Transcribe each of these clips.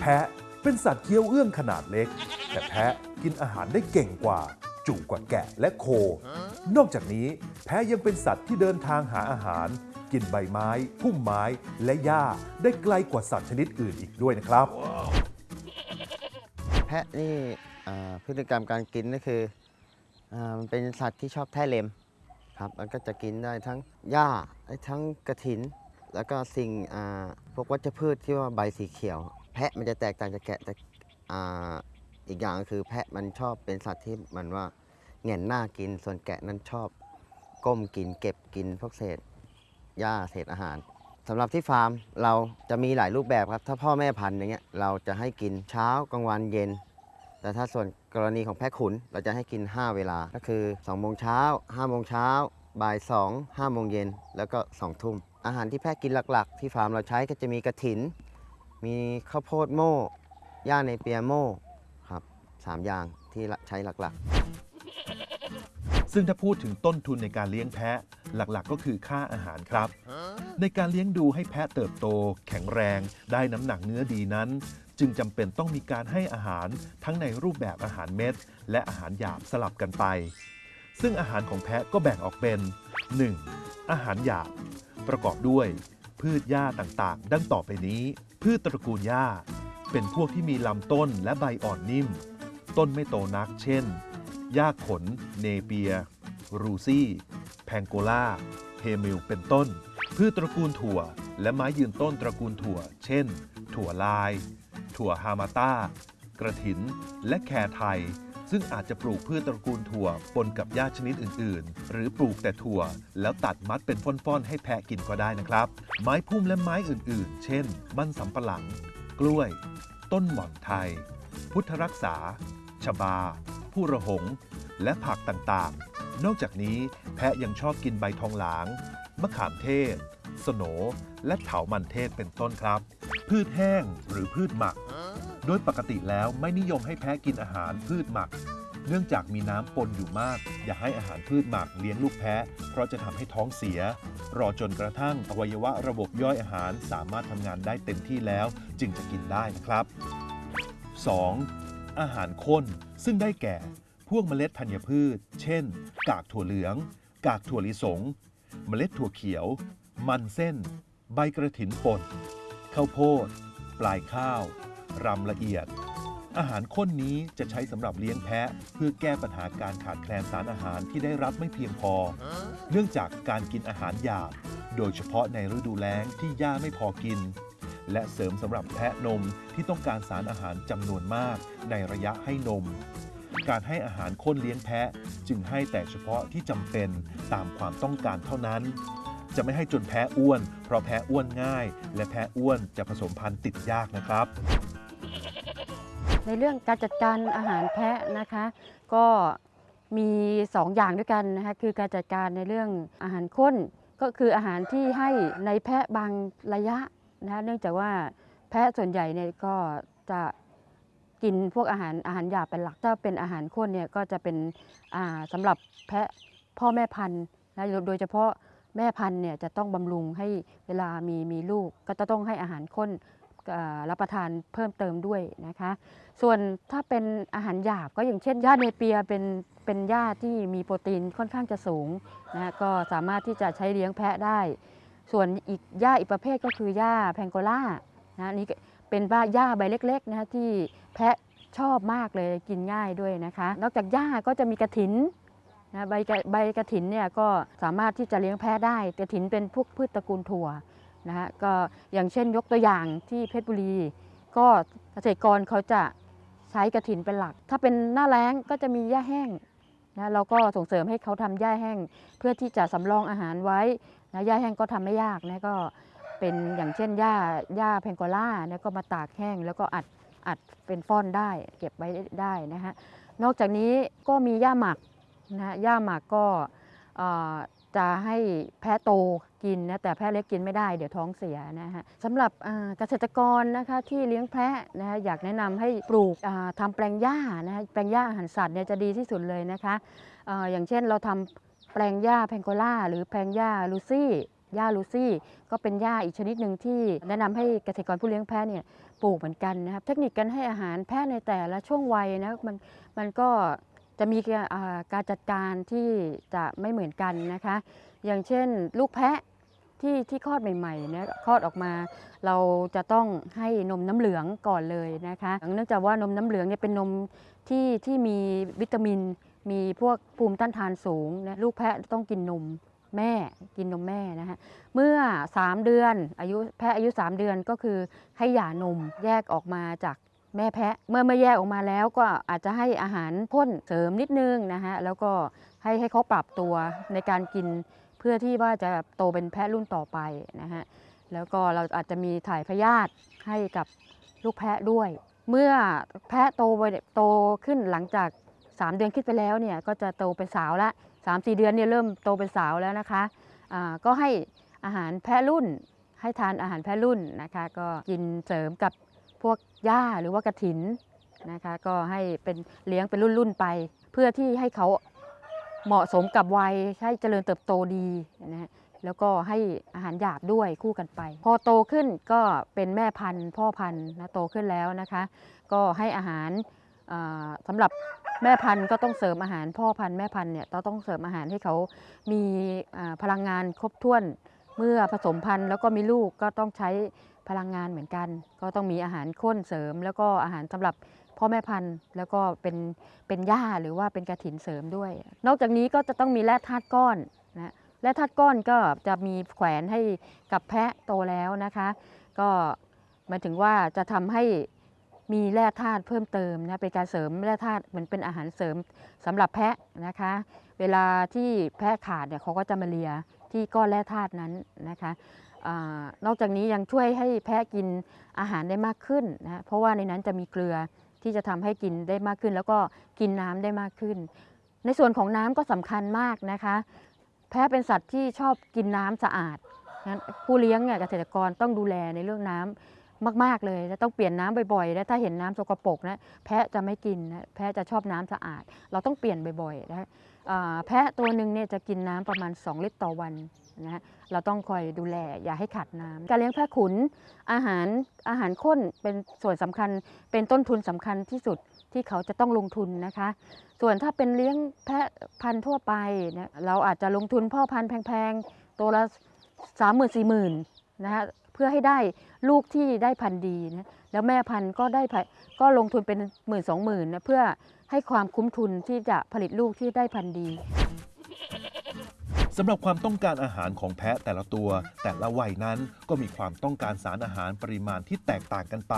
แพะเป็นสัตว์เคี้ยวเอื้องขนาดเล็ก แต่แพะกินอาหารได้เก่งกว่า จุกว่าแกะและโค นอกจากนี้ แพะยังเป็นสัตว์ที่เดินทางหาอาหาร กินใบไม้ พุ่มไม้และหญ้าได้ไกลกว่าสัตว์ชนิดอื่นอีกด้วยนะครับ แพะนี่อ่าพฤติกรรมการกินก็คืออามันเป็นสัตว์ที่ชอบแท้เล็มครับมันก็จะกินได้ทั้งหญ้าได้ทั้งกระถิน แล้วก็สิ่งอ่าพวกวัชพืชที่ว่าใบสีเขียว แพะมันจะแตกต่างจากแกะแต่อ่าอีกอย่างก็คือแพะมันชอบเป็นสัตว์ที่มันว่าแหงนหน้ากินส่วนแกะนั้นชอบก้มกินเก็บกินพวกเศษหญ้าเศษอาหารสำหรับที่ฟาร์มเราจะมีหลายรูปแบบครับ ถ้าพ่อแม่พันธุ์อย่างเงี้ยเราจะให้กินเช้ากลางวันเย็น แต่ถ้าส่วนกรณีของแพะขุนเราจะให้กิน 5 เวลาก็คือ2โมงเช้า5โมงเช้าบ่าย2 5โมงเย็นแล้วก็2ทุ่มอาหารที่แพะกินหลักๆ ที่ฟาร์มเราใช้ก็จะมีกระถิน มีข้าวโพดโม่ย่าในเปียโม่ครับสามอย่างที่ใช้หลักๆ ซึ่งถ้าพูดถึงต้นทุนในการเลี้ยงแพะหลักๆ ก็คือค่าอาหารครับ ในการเลี้ยงดูให้แพะเติบโต แข็งแรง ได้น้ำหนักเนื้อดีนั้น จึงจำเป็นต้องมีการให้อาหารทั้งในรูปแบบอาหารเม็ด และอาหารหยาบสลับกันไป ซึ่งอาหารของแพะก็แบ่งออกเป็น 1. อาหารหยาบ ประกอบด้วย พืชหญ้าต่างๆ ดังต่อไปนี้ พืชตระกูลหญ้า เป็นพวกที่มีลำต้นและใบอ่อนนิ่ม ต้นไม่โตนัก เช่น หญ้าขน เนเปีย รูซี่ แพงโกลาเฮมิล เป็นต้น พืชตระกูลถั่ว และไม้ยืนต้นตระกูลถั่ว เช่น ถั่วลาย ถั่วฮามาต้ากระถิน และแครไทย ซึ่งอาจจะปลูกพืชตระกูลถั่วปนกับหญ้าชนิดอื่น ๆ หรือปลูกแต่ถั่ว แล้วตัดมัดเป็นฟ่อนๆ ให้แพะกินก็ได้นะครับ ไม้พุ่มและไม้อื่น ๆ เช่น มันสำปะหลัง กล้วย ต้นหม่อนไทย พุทธรักษา ชบา ผู้ระหง และผักต่างๆ นอกจากนี้แพะยังชอบกินใบทองหลาง มะขามเทศ สโหนและเถามันเทศเป็นต้นครับ พืชแห้งหรือพืชหมัก โดยปกติแล้วไม่นิยมให้แพะกินอาหารพืชหมัก เนื่องจากมีน้ำปนอยู่มาก อย่าให้อาหารพืชหมักเลี้ยงลูกแพะเพราะจะทำให้ท้องเสีย รอจนกระทั่งอวัยวะระบบย่อยอาหารสามารถทำงานได้เต็มที่แล้ว จึงจะกินได้นะครับ 2. อาหารข้นซึ่งได้แก่ พวกเมล็ดธัญพืช เช่น กากถั่วเหลือง กากถั่วลิสง เมล็ดถั่วเขียว มันเส้น ใบกระถินป่นข้าวโพด ปลายข้าว รำละเอียด อาหารข้นนี้จะใช้สำหรับเลี้ยงแพะ เพื่อแก้ปัญหาการขาดแคลนสารอาหารที่ได้รับไม่เพียงพอ เนื่องจากการกินอาหารหยาบ โดยเฉพาะในฤดูแล้งที่หญ้าไม่พอกิน และเสริมสำหรับแพะนมที่ต้องการสารอาหารจำนวนมากในระยะให้นม การให้อาหารข้นเลี้ยงแพะจึงให้แต่เฉพาะที่จำเป็นตามความต้องการเท่านั้นจะไม่ให้จนแพะอ้วน เพราะแพะอ้วนง่าย และแพะอ้วนจะผสมพันธุ์ติดยากนะครับ ในเรื่องการจัดการอาหารแพะนะคะ ก็มีสองอย่างด้วยกันนะคะคือการจัดการในเรื่องอาหารข้น ก็คืออาหารที่ให้ในแพะบางระยะนะคะเนื่องจากว่าแพะส่วนใหญ่เนี่ยก็จะกินพวกอาหารอาหารหยาบเป็นหลักถ้าเป็นอาหารข้นเนี่ยก็จะเป็นอ่าสำหรับแพะพ่อแม่พันธุ์นะโดยเฉพาะแม่พันธุ์เนี่ยจะต้องบำรุงให้เวลามีมีลูกก็จะต้องให้อาหารข้น รับประทานเพิ่มเติมด้วยนะคะ ส่วนถ้าเป็นอาหารหยาบก็อย่างเช่นหญ้าเนเปียเป็นเป็นหญ้าที่มีโปรตีนค่อนข้างจะสูงนะก็สามารถที่จะใช้เลี้ยงแพะได้ ส่วนอีกหญ้าอีกประเภทก็คือหญ้าแพงโกล่านะนี่เป็นว่าหญ้าใบเล็กๆนะที่แพะชอบมากเลยกินง่ายด้วยนะคะ นอกจากหญ้าก็จะมีกระถินนะใบใบกระถินเนี่ยก็สามารถที่จะเลี้ยงแพะได้กระถินเป็นพวกพืชตระกูลถั่ว นะฮะก็อย่างเช่นยกตัวอย่างที่เพชรบุรี ก็เกษตรกรเขาจะใช้กระถินเป็นหลัก ถ้าเป็นหน้าแล้งก็จะมีหญ้าแห้งนะเราก็ส่งเสริมให้เขาทำหญ้าแห้ง เพื่อที่จะสำรองอาหารไว้นะหญ้าแห้งก็ทำไม่ยากนะก็เป็นอย่างเช่นหญ้าหญ้าแพงโกล่านะก็มาตากแห้ง แล้วก็อัดอัดเป็นฟ่อนได้ เก็บไว้ได้นะฮะนอกจากนี้ก็มีหญ้าหมักนะหญ้าหมักก็ จะให้แพะโตกินนะแต่แพะเล็กกินไม่ได้เดี๋ยวท้องเสียนะฮะสำหรับเกษตรกรนะคะที่เลี้ยงแพะนะฮะอยากแนะนำให้ปลูกอ่าทำแปลงหญ้านะฮะแปลงหญ้าอาหารสัตว์เนี่ยจะดีที่สุดเลยนะคะออย่างเช่นเราทำแปลงหญ้าแพงโกล่าหรือแปลงหญ้าลูซี่หญ้าลูซี่ ก็เป็นหญ้าอีกชนิดหนึ่งที่แนะนำให้เกษตรกรผู้เลี้ยงแพะเนี่ยปลูกเหมือนกันนะครับเทคนิคการให้อาหารแพะในแต่ละช่วงวัยนะมันมันก็ จะมีการจัดการที่จะไม่เหมือนกันนะคะ อย่างเช่นลูกแพะที่ที่คลอดใหม่ๆเนี่ยคลอดออกมา เราจะต้องให้นมน้ำเหลืองก่อนเลยนะคะเนื่องจากว่านมน้ำเหลืองเนี่ยเป็นนมที่ที่มีวิตามิน มีพวกภูมิต้านทานสูงนะลูกแพะต้องกินนมแม่กินนมแม่นะคะเมื่อ 3 เดือนอายุแพะอายุ 3 เดือนก็คือให้หย่านมแยกออกมาจาก แม่แพะเมื่อเมื่อแยกออกมาแล้วก็อาจจะให้อาหารพ่นเสริมนิดนึงนะฮะแล้วก็ให้ให้เขาปรับตัวในการกินเพื่อที่ว่าจะโตเป็นแพะรุ่นต่อไปนะฮะแล้วก็เราอาจจะมีถ่ายพยาธิให้กับลูกแพะด้วย เมื่อแพะโตไปโตขึ้นหลังจาก 3 เดือนขึ้นไปแล้วเนี่ยก็จะโตเป็นสาวละ3 4 เดือนเนี่ยเริ่มโตเป็นสาวแล้วนะคะอ่าก็ให้อาหารแพะรุ่น ให้ทานอาหารแพะรุ่นนะคะ ก็กินเสริมกับ พวกหญ้าหรือว่ากระถินนะคะก็ให้เป็นเลี้ยงเป็นรุ่นๆไป เพื่อที่ให้เขาเหมาะสมกับวัยให้เจริญเติบโตดีนะฮะแล้วก็ให้อาหารหยาบด้วยคู่กันไป พอโตขึ้นก็เป็นแม่พันธุ์ พ่อพันธุ์นะโตขึ้นแล้วนะคะ ก็ให้อาหารอ่าสำหรับแม่พันธุ์ก็ต้องเสริมอาหารพ่อพันธุ์แม่พันธุ์เนี่ยต้องเสริมอาหารให้เขามีพลังงานครบถ้วน เมื่อผสมพันธุ์แล้วก็มีลูกก็ต้องใช้ พลังงานเหมือนกัน ก็ต้องมีอาหารข้นเสริม แล้วก็อาหารสำหรับพ่อแม่พันธุ์แล้วก็เป็นเป็นหญ้าหรือว่าเป็นกระถินเสริมด้วย นอกจากนี้ก็จะต้องมีแร่ธาตุก้อนนะแร่ธาตุก้อนก็จะมีแขวนให้กับแพะโตแล้วนะคะ ก็หมายถึงว่าจะทำให้มีแร่ธาตุเพิ่มเติมนะเป็นการเสริมแร่ธาตุเหมือนเป็นอาหารเสริมสำหรับแพะนะคะ เวลาที่แพะขาดเนี่ยเขาก็จะมาเลียที่ก้อนแร่ธาตุนั้นนะคะ นอกจากนี้ยังช่วยให้แพะกินอาหารได้มากขึ้นนะเพราะว่าในนั้นจะมีเกลือที่จะทำให้กินได้มากขึ้น แล้วก็กินน้ำได้มากขึ้น ในส่วนของน้ำก็สำคัญมากนะคะ แพะเป็นสัตว์ที่ชอบกินน้ำสะอาดผู้เลี้ยงเนี่ยเกษตรกรต้องดูแลในเรื่องน้ำ มาก ๆ เลยและต้องเปลี่ยนน้ำบ่อยๆ และถ้าเห็นน้ำสกปรกนะแพะจะไม่กินนะแพะจะชอบน้ำสะอาด เราต้องเปลี่ยนบ่อยๆนะแพะตัวหนึ่งเนี่ยจะกินน้ำประมาณ 2 ลิตรต่อวันนะฮะเราต้องคอยดูแลอย่าให้ขาดน้ำการเลี้ยงแพะขุนอาหารอาหารข้นเป็นส่วนสำคัญเป็นต้นทุนสำคัญที่สุดที่เขาจะต้องลงทุนนะคะ ส่วนถ้าเป็นเลี้ยงแพะพันธุ์ทั่วไปนะเราอาจจะลงทุนพ่อพันธุ์แพงๆตัวละสามหมื่นสี่หมื่นนะฮะ พื่อให้ได้ลูกที่ได้พันธุ์ดีนะแล้วแม่พันธุ์ก็ได้ก็ลงทุนเป็นหมื่นสองหมื่นนะเพื่อให้ความคุ้มทุนที่จะผลิตลูกที่ได้พันธุ์ดีสำหรับความต้องการอาหารของแพะแต่ละตัว แต่ละวัยนั้นก็มีความต้องการสารอาหารปริมาณที่แตกต่างกันไป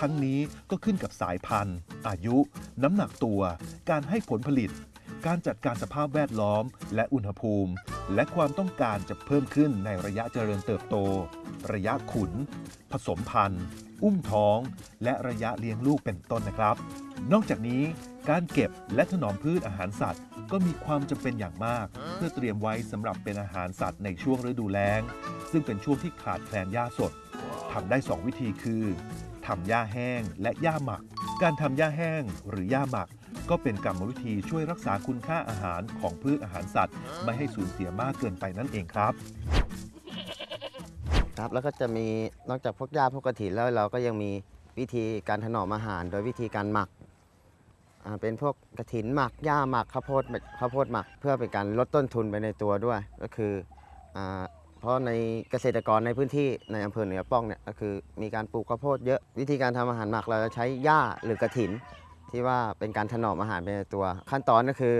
ทั้งนี้ก็ขึ้นกับสายพันธุ์ อายุ น้ำหนักตัว การให้ผลผลิต การจัดการสภาพแวดล้อม และอุณหภูมิ และความต้องการจะเพิ่มขึ้นในระยะเจริญเติบโต ระยะขุน ผสมพันธุ์ อุ้มท้อง และระยะเลี้ยงลูกเป็นต้นนะครับ นอกจากนี้การเก็บและถนอมพืชอาหารสัตว์ ก็มีความจำเป็นอย่างมาก เพื่อเตรียมไว้สำหรับเป็นอาหารสัตว์ในช่วงฤดูแล้ง ซึ่งเป็นช่วงที่ขาดแคลนหญ้าสดทำได้ 2 วิธีคือทำหญ้าแห้งและหญ้าหมัก การทำหญ้าแห้งหรือหญ้าหมัก ก็เป็นกรรมวิธีช่วยรักษาคุณค่าอาหารของพืชอาหารสัตว์ ไม่ให้สูญเสียมากเกินไปนั่นเองครับ ครับแล้วก็จะมีนอกจากพวกหญ้าพวกกระถินแล้วเราก็ยังมีวิธีการถนอมอาหาร โดยวิธีการหมักเป็นพวกกระถินหมักหญ้าหมักข้าวโพดข้าวโพดหมัก เพื่อเป็นการลดต้นทุนไปในตัวด้วย ก็คืออเพราะในเกษตรกรในพื้นที่ในอำเภอเหนือป้องเนี่ยก็คือมีการปลูกข้าวโพดเยอะวิธีการทำอาหารหมักเราจะใช้หญ้าหรือกระถิน ที่ว่าเป็นการถนอมอาหารไปในตัว ขั้นตอนก็คือ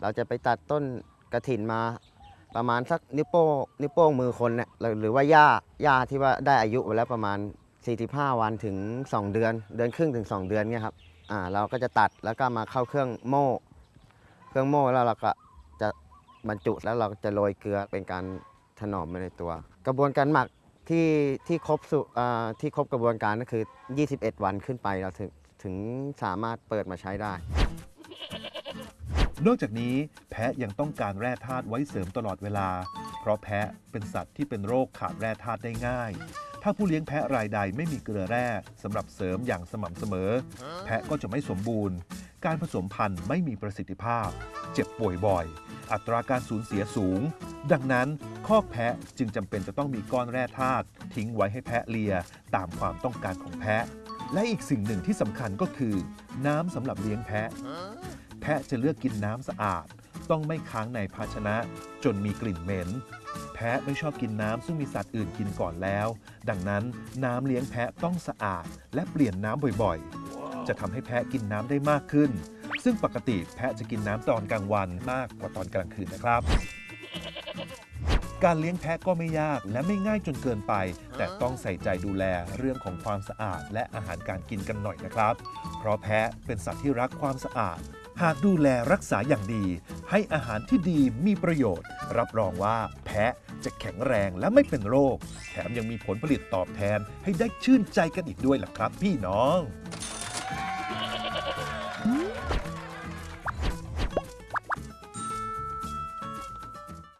เราจะไปตัดต้นกระถินมา ประมาณสักนิ้วโป้งนิ้วโป้งมือคนเนี่ยหรือว่าหญ้าหญ้าที่ว่าได้อายุไปแล้วประมาณ 45 วันถึง 2 เดือน เดือนครึ่งถึง 2 เดือนเนี่ยครับอ่าเราก็จะตัดแล้วก็มาเข้าเครื่องโม่ เครื่องโม่แล้วเราก็จะบรรจุแล้วเราจะโรยเกลือเป็นการถนอมไปในตัว กระบวนการหมักที่ที่ครบสุอ่าที่ครบกระบวนการก็คือ 21 วันขึ้นไปเราถึงถึงสามารถเปิดมาใช้ได้ นอกจากนี้แพะยังต้องการแร่ธาตุไว้เสริมตลอดเวลา เพราะแพะเป็นสัตว์ที่เป็นโรคขาดแร่ธาตุได้ง่าย ถ้าผู้เลี้ยงแพะรายใดไม่มีเกลือแร่สำหรับเสริมอย่างสม่ำเสมอ แพะก็จะไม่สมบูรณ์ การผสมพันธุ์ไม่มีประสิทธิภาพ เจ็บป่วยบ่อย อัตราการสูญเสียสูง ดังนั้นคอกแพะจึงจำเป็นจะต้องมีก้อนแร่ธาตุทิ้งไว้ให้แพะเลียตามความต้องการของแพะและอีกสิ่งหนึ่งที่สำคัญก็คือ น้ำสำหรับเลี้ยงแพะะจะเลือกกินน้ำสะอาด ต้องไม่ค้างในภาชนะ จนมีกลิ่นเหม็น แพะไม่ชอบกินน้ำซึ่งมีสัตว์อื่นกินก่อนแล้ว ดังนั้นน้ำเลี้ยงแพะต้องสะอาด และเปลี่ยนน้ำบ่อยๆ จะทำให้แพะกินน้ำได้มากขึ้น ซึ่งปกติแพะจะกินน้ำตอนกลางวันมากกว่าตอนกลางคืนนะครับการเลี้ยงแพะก็ไม่ยากและไม่ง่ายจนเกินไป แต่ต้องใส่ใจดูแลเรื่องของความสะอาด และอาหารการกินกันหน่อยนะครับ เพราะแพะเป็นสัตว์ที่รักความสะอาด หากดูแลรักษาอย่างดี ให้อาหารที่ดีมีประโยชน์ รับรองว่าแพะจะแข็งแรงและไม่เป็นโรค แถมยังมีผลผลิตตอบแทนให้ได้ชื่นใจกันอีกด้วยล่ะครับพี่น้อง